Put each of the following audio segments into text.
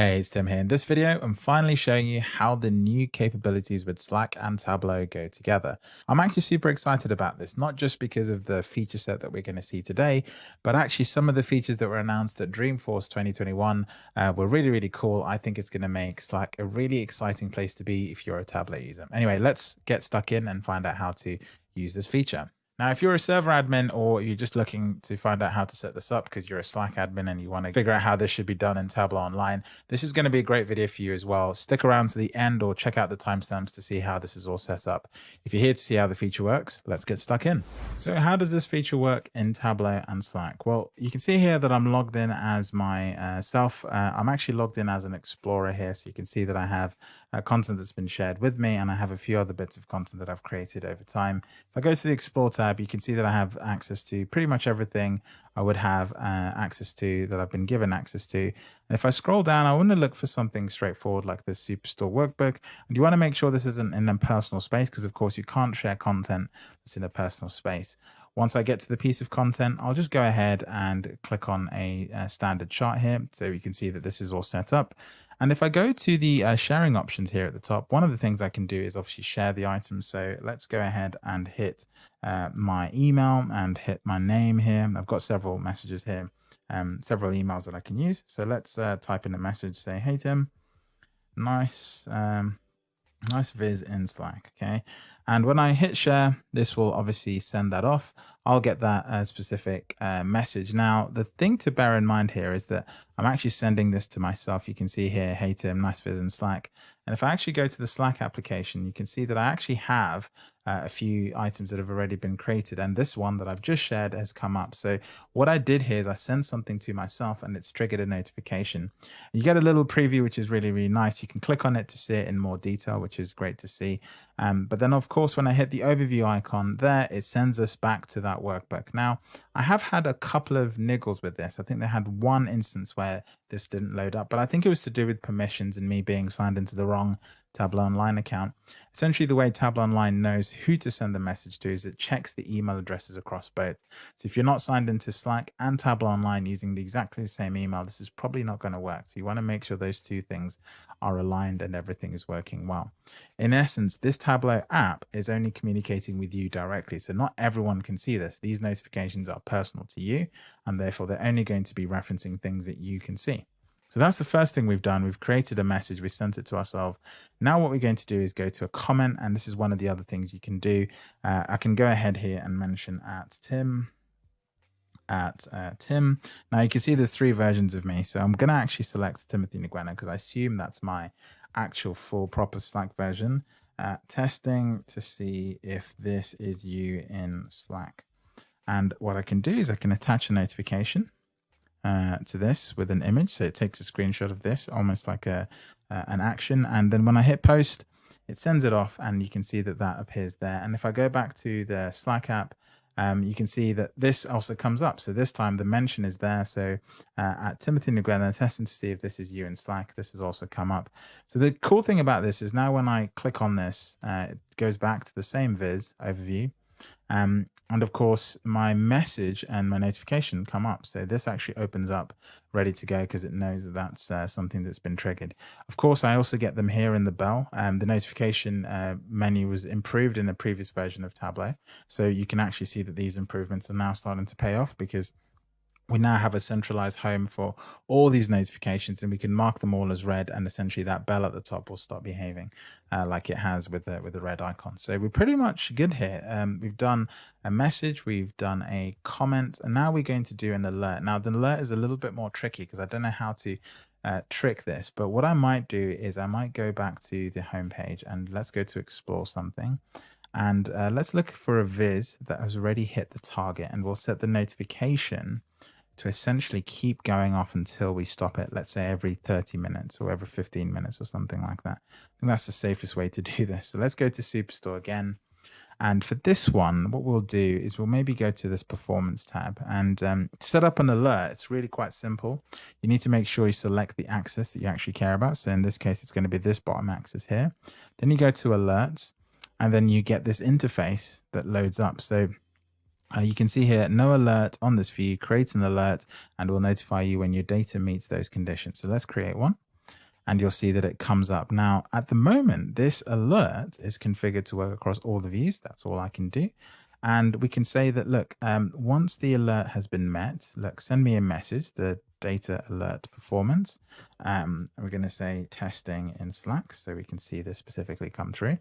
Hey, it's Tim here. In this video, I'm finally showing you how the new capabilities with Slack and Tableau go together. I'm actually super excited about this, not just because of the feature set that we're going to see today, but actually some of the features that were announced at Dreamforce 2021 uh, were really, really cool. I think it's going to make Slack a really exciting place to be if you're a Tableau user. Anyway, let's get stuck in and find out how to use this feature. Now, if you're a server admin or you're just looking to find out how to set this up because you're a Slack admin and you want to figure out how this should be done in Tableau Online, this is going to be a great video for you as well. Stick around to the end or check out the timestamps to see how this is all set up. If you're here to see how the feature works, let's get stuck in. So how does this feature work in Tableau and Slack? Well, you can see here that I'm logged in as myself. Uh, uh, I'm actually logged in as an explorer here. So you can see that I have uh, content that's been shared with me and I have a few other bits of content that I've created over time. If I go to the Explore tab, you can see that I have access to pretty much everything I would have uh, access to that I've been given access to. And if I scroll down, I want to look for something straightforward like the Superstore workbook. And you want to make sure this isn't in a personal space because of course you can't share content that's in a personal space. Once I get to the piece of content, I'll just go ahead and click on a, a standard chart here. So you can see that this is all set up. And if I go to the uh, sharing options here at the top, one of the things I can do is obviously share the item. So let's go ahead and hit uh, my email and hit my name here. I've got several messages here, um, several emails that I can use. So let's uh, type in a message, say, hey, Tim, nice, um, nice viz in Slack. Okay. And when I hit share, this will obviously send that off. I'll get that uh, specific uh, message. Now, the thing to bear in mind here is that I'm actually sending this to myself. You can see here, hey Tim, nice viz in Slack. And if I actually go to the Slack application, you can see that I actually have uh, a few items that have already been created. And this one that I've just shared has come up. So what I did here is I sent something to myself and it's triggered a notification. You get a little preview, which is really, really nice. You can click on it to see it in more detail, which is great to see. Um, but then of course, when I hit the overview icon there, it sends us back to that workbook. Now, I have had a couple of niggles with this. I think they had one instance where this didn't load up, but I think it was to do with permissions and me being signed into the wrong Tableau Online account. Essentially, the way Tableau Online knows who to send the message to is it checks the email addresses across both. So if you're not signed into Slack and Tableau Online using the exactly the same email, this is probably not going to work. So you want to make sure those two things are aligned and everything is working well. In essence, this Tableau app is only communicating with you directly. So not everyone can see this. These notifications are personal to you, and therefore they're only going to be referencing things that you can see. So that's the first thing we've done. We've created a message, we sent it to ourselves. Now what we're going to do is go to a comment, and this is one of the other things you can do. Uh, I can go ahead here and mention at Tim, at uh, Tim. Now you can see there's three versions of me. So I'm going to actually select Timothy Ngwena because I assume that's my actual full proper Slack version. Uh, testing to see if this is you in Slack. And what I can do is I can attach a notification uh, to this with an image. So it takes a screenshot of this, almost like a uh, an action. And then when I hit post, it sends it off and you can see that that appears there. And if I go back to the Slack app, um, you can see that this also comes up. So this time the mention is there. So uh, at Timothy Ngwena, testing to see if this is you in Slack, this has also come up. So the cool thing about this is now when I click on this, uh, it goes back to the same viz overview. Um, and of course, my message and my notification come up. So this actually opens up ready to go because it knows that that's uh, something that's been triggered. Of course, I also get them here in the bell. Um, the notification uh, menu was improved in a previous version of Tableau. So you can actually see that these improvements are now starting to pay off because we now have a centralized home for all these notifications and we can mark them all as read and essentially that bell at the top will start behaving uh, like it has with the with the red icon. So we're pretty much good here. Um, we've done a message we've done a comment and now we're going to do an alert. Now the alert is a little bit more tricky because i don't know how to uh, trick this but what i might do is i might go back to the home page and let's go to explore something. And uh, let's look for a viz that has already hit the target and we'll set the notification to essentially keep going off until we stop it, let's say every 30 minutes or every 15 minutes or something like that. I think that's the safest way to do this. So let's go to Superstore again. And for this one, what we'll do is we'll maybe go to this performance tab and um, set up an alert. It's really quite simple. You need to make sure you select the axis that you actually care about. So in this case, it's going to be this bottom axis here. Then you go to alerts and then you get this interface that loads up. So uh, you can see here, no alert on this view, create an alert and will notify you when your data meets those conditions. So let's create one. and you'll see that it comes up. Now, at the moment, this alert is configured to work across all the views. That's all I can do. And we can say that, look, um, once the alert has been met, look, send me a message, the data alert performance. Um, we're going to say testing in Slack so we can see this specifically come through.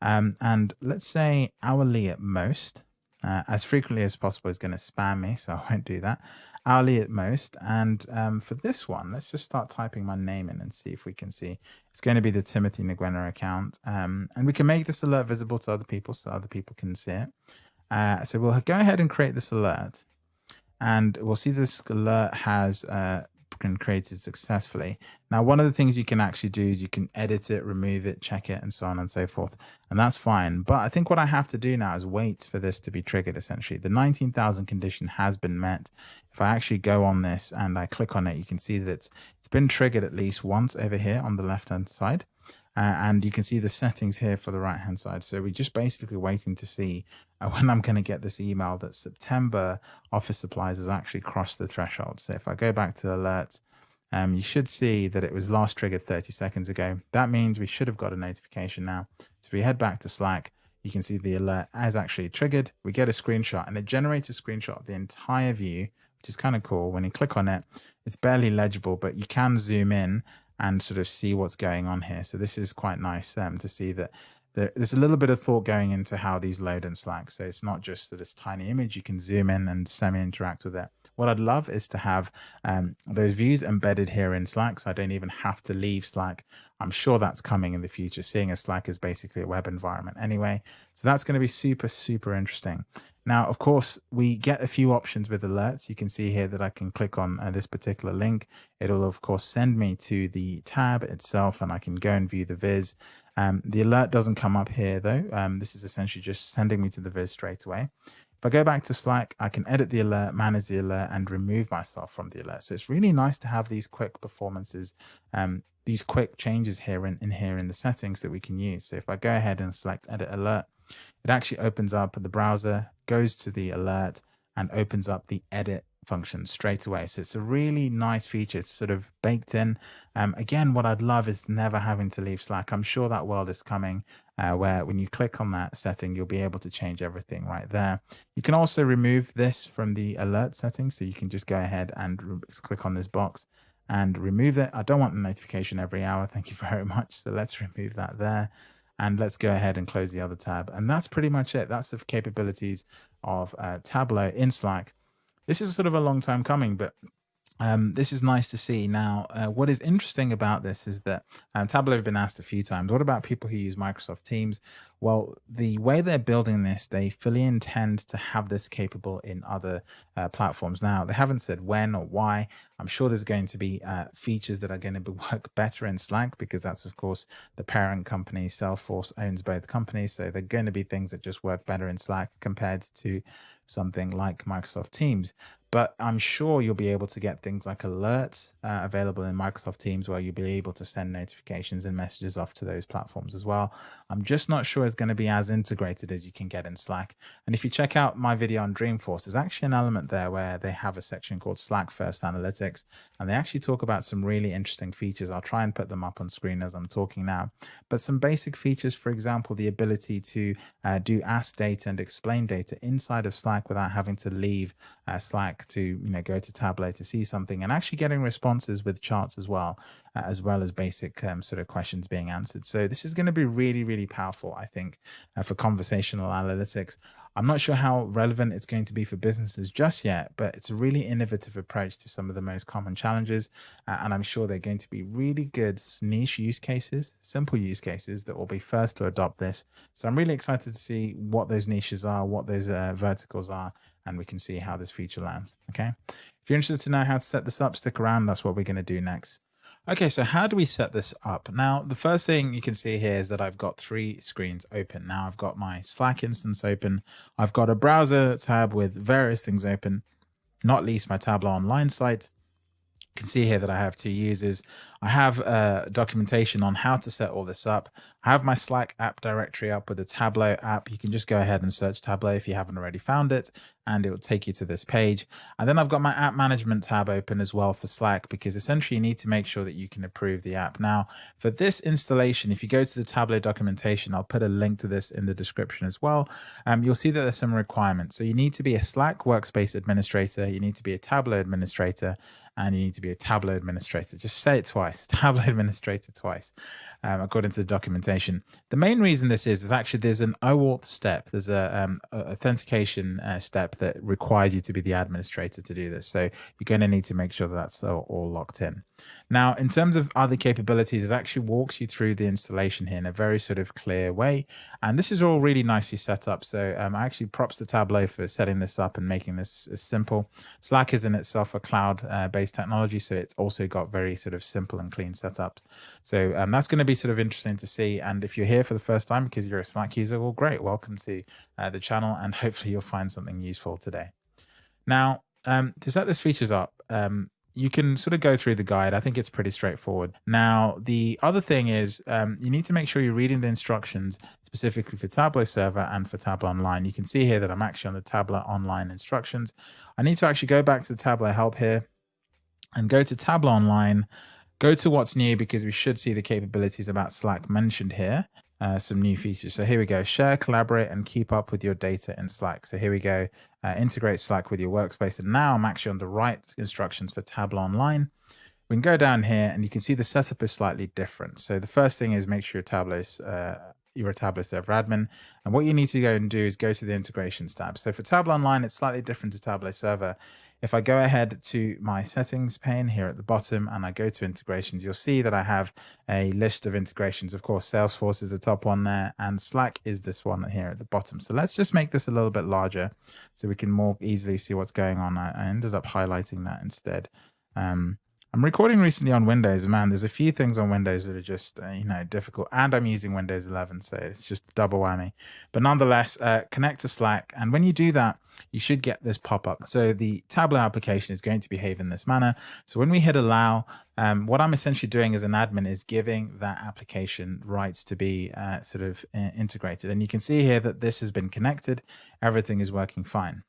Um, and let's say hourly at most, uh, as frequently as possible is going to spam me, so I won't do that. Hourly at most. And um, for this one, let's just start typing my name in and see if we can see. It's going to be the Timothy Ngwena account. Um, and we can make this alert visible to other people so other people can see it. Uh, so we'll go ahead and create this alert. And we'll see this alert has uh, created successfully. Now, one of the things you can actually do is you can edit it, remove it, check it, and so on and so forth. And that's fine. But I think what I have to do now is wait for this to be triggered, essentially. The 19,000 condition has been met. If I actually go on this and I click on it, you can see that it's, it's been triggered at least once over here on the left-hand side. Uh, and you can see the settings here for the right hand side. So we're just basically waiting to see uh, when I'm going to get this email that September office supplies has actually crossed the threshold. So if I go back to alerts, um, you should see that it was last triggered 30 seconds ago. That means we should have got a notification now. So if we head back to Slack, you can see the alert has actually triggered. We get a screenshot and it generates a screenshot of the entire view, which is kind of cool. When you click on it, it's barely legible, but you can zoom in and sort of see what's going on here. So this is quite nice um, to see that there, there's a little bit of thought going into how these load in Slack. So it's not just that this tiny image, you can zoom in and semi-interact with it. What I'd love is to have um, those views embedded here in Slack, so I don't even have to leave Slack. I'm sure that's coming in the future, seeing as Slack is basically a web environment anyway. So that's going to be super, super interesting. Now, of course, we get a few options with alerts. You can see here that I can click on uh, this particular link. It'll, of course, send me to the tab itself, and I can go and view the viz. Um, the alert doesn't come up here, though. Um, this is essentially just sending me to the viz straight away. If I go back to Slack, I can edit the alert, manage the alert, and remove myself from the alert. So it's really nice to have these quick performances, um, these quick changes here in, in here in the settings that we can use. So if I go ahead and select edit alert, it actually opens up the browser, goes to the alert, and opens up the edit function straight away. So it's a really nice feature. It's sort of baked in. Um, again, what I'd love is never having to leave Slack. I'm sure that world is coming uh, where when you click on that setting, you'll be able to change everything right there. You can also remove this from the alert settings. So you can just go ahead and click on this box and remove it. I don't want the notification every hour. Thank you very much. So let's remove that there. And let's go ahead and close the other tab. And that's pretty much it. That's the capabilities of uh, Tableau in Slack this is sort of a long time coming, but um, this is nice to see. Now, uh, what is interesting about this is that um, Tableau have been asked a few times, what about people who use Microsoft Teams? Well, the way they're building this, they fully intend to have this capable in other uh, platforms. Now, they haven't said when or why. I'm sure there's going to be uh, features that are going to work better in Slack because that's, of course, the parent company. Salesforce owns both companies. So they're going to be things that just work better in Slack compared to something like Microsoft Teams. But I'm sure you'll be able to get things like alerts uh, available in Microsoft Teams where you'll be able to send notifications and messages off to those platforms as well. I'm just not sure it's going to be as integrated as you can get in Slack. And if you check out my video on Dreamforce, there's actually an element there where they have a section called Slack First Analytics, and they actually talk about some really interesting features. I'll try and put them up on screen as I'm talking now. But some basic features, for example, the ability to uh, do ask data and explain data inside of Slack without having to leave uh, Slack to you know go to Tableau to see something and actually getting responses with charts as well, uh, as well as basic um, sort of questions being answered. So this is going to be really really powerful, I think, uh, for conversational analytics. I'm not sure how relevant it's going to be for businesses just yet, but it's a really innovative approach to some of the most common challenges. Uh, and I'm sure they're going to be really good niche use cases, simple use cases that will be first to adopt this. So I'm really excited to see what those niches are, what those uh, verticals are, and we can see how this feature lands. Okay. If you're interested to know how to set this up, stick around. That's what we're going to do next. Okay, so how do we set this up? Now, the first thing you can see here is that I've got three screens open. Now I've got my Slack instance open. I've got a browser tab with various things open, not least my Tableau online site. Can see here that I have two users. I have uh, documentation on how to set all this up. I have my Slack app directory up with the Tableau app. You can just go ahead and search Tableau if you haven't already found it, and it will take you to this page. And then I've got my app management tab open as well for Slack because essentially you need to make sure that you can approve the app. Now, for this installation, if you go to the Tableau documentation, I'll put a link to this in the description as well. Um, you'll see that there's some requirements. So you need to be a Slack workspace administrator, you need to be a Tableau administrator, and you need to be a Tableau administrator. Just say it twice, Tableau administrator twice, um, according to the documentation. The main reason this is, is actually there's an OAuth step. There's a, um, authentication uh, step that requires you to be the administrator to do this. So you're going to need to make sure that that's all, all locked in. Now, in terms of other capabilities, it actually walks you through the installation here in a very sort of clear way. And this is all really nicely set up. So um, I actually props to Tableau for setting this up and making this simple. Slack is in itself a cloud-based uh, technology, so it's also got very sort of simple and clean setups. So um, that's going to be sort of interesting to see. And if you're here for the first time because you're a Slack user, well, great. Welcome to uh, the channel, and hopefully you'll find something useful today. Now, um, to set this features up, um, you can sort of go through the guide. I think it's pretty straightforward. Now, the other thing is um, you need to make sure you're reading the instructions specifically for Tableau Server and for Tableau Online. You can see here that I'm actually on the Tableau Online instructions. I need to actually go back to the Tableau Help here and go to Tableau Online, go to what's new because we should see the capabilities about Slack mentioned here uh, some new features. So here we go, share, collaborate, and keep up with your data in Slack. So here we go, uh, integrate Slack with your workspace. And now I'm actually on the right instructions for Tableau Online. We can go down here and you can see the setup is slightly different. So the first thing is make sure your Tableau uh, you're a Tableau Server admin. And what you need to go and do is go to the integrations tab. So for Tableau Online, it's slightly different to Tableau Server. If I go ahead to my settings pane here at the bottom and I go to integrations, you'll see that I have a list of integrations. Of course, Salesforce is the top one there and Slack is this one here at the bottom. So let's just make this a little bit larger so we can more easily see what's going on. I, I ended up highlighting that instead. Um, I'm recording recently on Windows. Man, there's a few things on Windows that are just, uh, you know, difficult. And I'm using Windows 11, so it's just double whammy. But nonetheless, uh, connect to Slack. And when you do that, you should get this pop-up. So the Tableau application is going to behave in this manner. So when we hit allow, um, what I'm essentially doing as an admin is giving that application rights to be uh, sort of uh, integrated. And you can see here that this has been connected. Everything is working fine.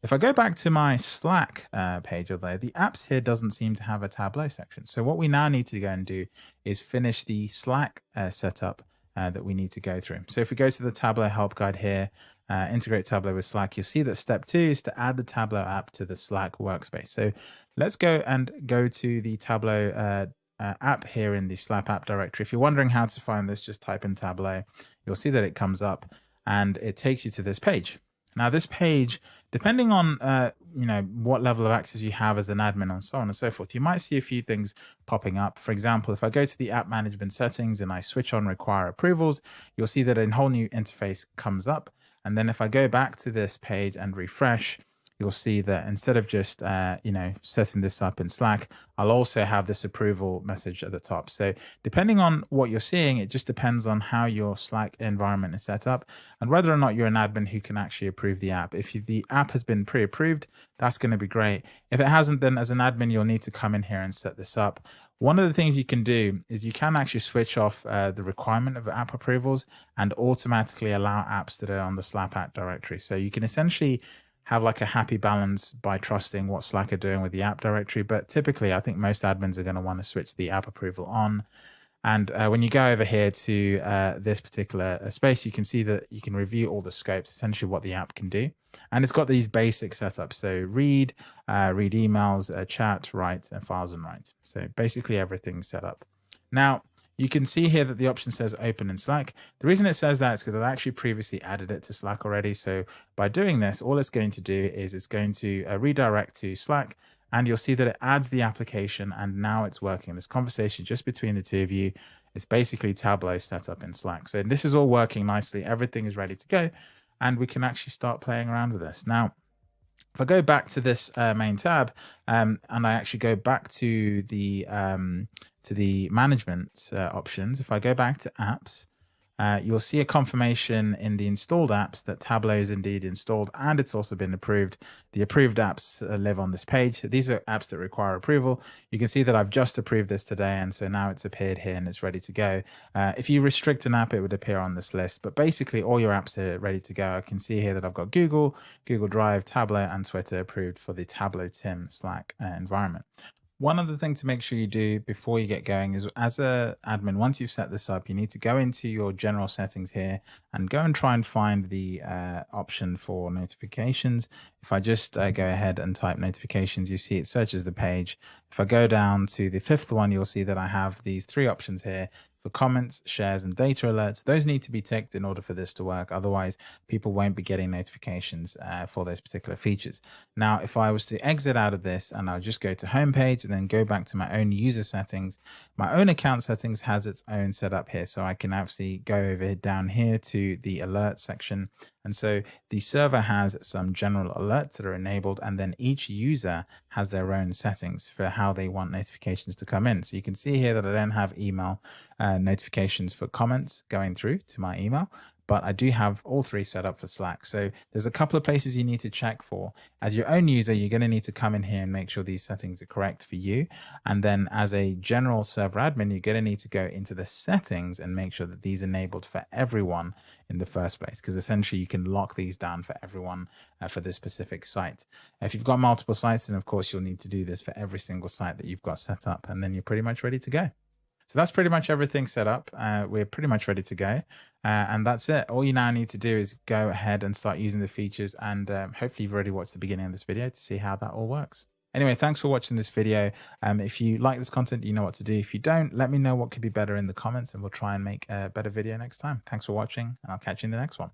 If I go back to my Slack uh, page, although the apps here doesn't seem to have a Tableau section. So what we now need to go and do is finish the Slack uh, setup uh, that we need to go through. So if we go to the Tableau help guide here, uh, integrate Tableau with Slack, you'll see that step two is to add the Tableau app to the Slack workspace. So let's go and go to the Tableau uh, uh, app here in the Slack app directory. If you're wondering how to find this, just type in Tableau. You'll see that it comes up and it takes you to this page. Now, this page, depending on uh, you know what level of access you have as an admin and so on and so forth, you might see a few things popping up. For example, if I go to the app management settings and I switch on require approvals, you'll see that a whole new interface comes up. And then if I go back to this page and refresh, you'll see that instead of just, uh, you know, setting this up in Slack, I'll also have this approval message at the top. So depending on what you're seeing, it just depends on how your Slack environment is set up and whether or not you're an admin who can actually approve the app. If the app has been pre-approved, that's going to be great. If it hasn't, then as an admin, you'll need to come in here and set this up. One of the things you can do is you can actually switch off uh, the requirement of app approvals and automatically allow apps that are on the Slack app directory. So you can essentially have like a happy balance by trusting what Slack are doing with the app directory. But typically, I think most admins are going to want to switch the app approval on. And uh, when you go over here to uh, this particular uh, space, you can see that you can review all the scopes, essentially what the app can do. And it's got these basic setups. So read, uh, read emails, uh, chat, write, and files and write. So basically everything's set up. Now, you can see here that the option says open in Slack. The reason it says that is because I've actually previously added it to Slack already. So by doing this, all it's going to do is it's going to uh, redirect to Slack and you'll see that it adds the application and now it's working. This conversation just between the two of you, it's basically Tableau set up in Slack. So this is all working nicely. Everything is ready to go and we can actually start playing around with this. Now, if I go back to this uh, main tab um, and I actually go back to the um, to the management uh, options, if I go back to apps, uh, you'll see a confirmation in the installed apps that Tableau is indeed installed and it's also been approved. The approved apps uh, live on this page. These are apps that require approval. You can see that I've just approved this today and so now it's appeared here and it's ready to go. Uh, if you restrict an app, it would appear on this list, but basically all your apps are ready to go. I can see here that I've got Google, Google Drive, Tableau and Twitter approved for the Tableau Tim Slack uh, environment. One other thing to make sure you do before you get going is as a admin, once you've set this up, you need to go into your general settings here and go and try and find the uh, option for notifications. If I just uh, go ahead and type notifications, you see it searches the page. If I go down to the fifth one, you'll see that I have these three options here for comments, shares, and data alerts. Those need to be ticked in order for this to work. Otherwise, people won't be getting notifications uh, for those particular features. Now, if I was to exit out of this and I'll just go to homepage and then go back to my own user settings, my own account settings has its own setup here. So I can actually go over down here to the alert section and so the server has some general alerts that are enabled, and then each user has their own settings for how they want notifications to come in. So you can see here that I don't have email uh, notifications for comments going through to my email, but I do have all three set up for Slack. So there's a couple of places you need to check for. As your own user, you're going to need to come in here and make sure these settings are correct for you. And then as a general server admin, you're going to need to go into the settings and make sure that these are enabled for everyone in the first place, because essentially you can lock these down for everyone uh, for this specific site. If you've got multiple sites, then of course you'll need to do this for every single site that you've got set up, and then you're pretty much ready to go. So that's pretty much everything set up. Uh, we're pretty much ready to go. Uh, and that's it. All you now need to do is go ahead and start using the features. And um, hopefully you've already watched the beginning of this video to see how that all works. Anyway, thanks for watching this video. Um, if you like this content, you know what to do. If you don't, let me know what could be better in the comments and we'll try and make a better video next time. Thanks for watching and I'll catch you in the next one.